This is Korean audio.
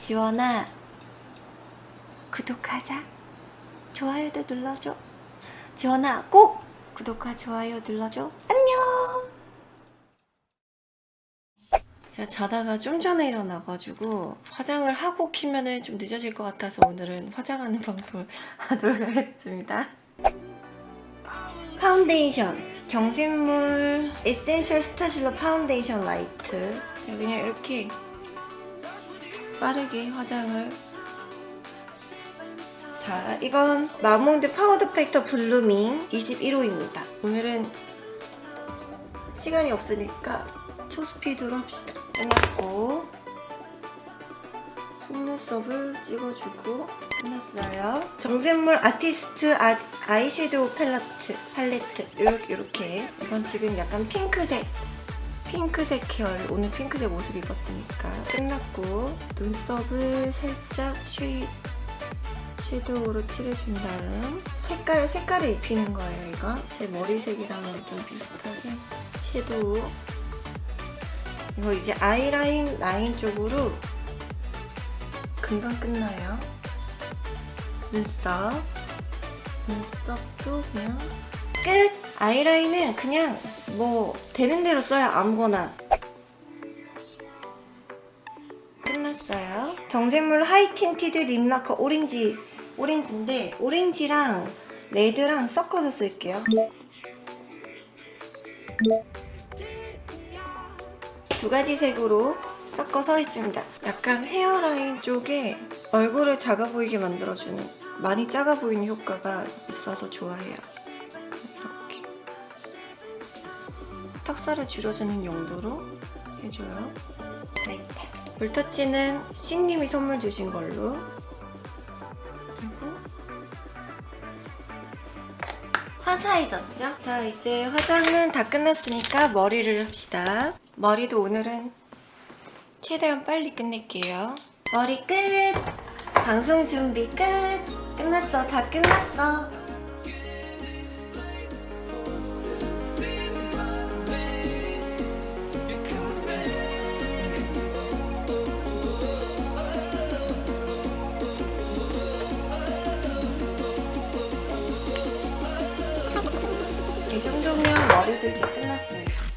지원아 구독하자. 좋아요도 눌러줘. 지원아 꼭 구독과 좋아요 눌러줘. 안녕! 제가 자다가 좀 전에 일어나가지고 화장을 하고 키면은 좀 늦어질 것 같아서 오늘은 화장하는 방송을 하도록 하겠습니다. 파운데이션. 정샘물. Essential Star-cealer Foundation Light. 제가 그냥 이렇게 빠르게 화장을. 자 이건 마몽드 파우더 팩트 blooming 21호입니다. 오늘은 시간이 없으니까 초스피드로 합시다. 끝났고 속눈썹을 찍어주고 끝났어요. 정샘물 아티스트 아, 아이섀도우 팔레트 팔레트. 이렇게. 이건 지금 약간 핑크색 핑크색 계열 오늘 핑크색 옷을 입었으니까 끝났고 눈썹을 살짝 쉐이 섀도우로 칠해준 다음 색깔, 색깔을 입히는 거예요 이거. 제 머리색이랑은 좀 비슷하게 섀도우. 이거 이제 아이라인 라인 쪽으로 금방 끝나요. 눈썹. 눈썹도 그냥 끝! 아이라인은 그냥 뭐 되는 대로 써요 아무거나. 끝났어요. 정샘물 High Tinted Lip Lacquer 오렌지 오렌지인데 오렌지랑 red랑 섞어서 쓸게요. 두 가지 색으로 섞어서 있습니다. 약간 hairline 쪽에 얼굴을 작아 보이게 만들어주는 많이 작아 보이는 효과가 있어서 좋아해요 턱살을 줄여주는 용도로 해줘요. 라이트 물터치는 싱님이 선물 주신 걸로. 그리고 화사해졌죠? 자 이제 화장은 다 끝났으니까 머리를 합시다. 머리도 오늘은 최대한 빨리 끝낼게요. 머리 끝! 방송 준비 끝! 끝났어. 다 끝났어 수면 머리도 이제 끝났습니다.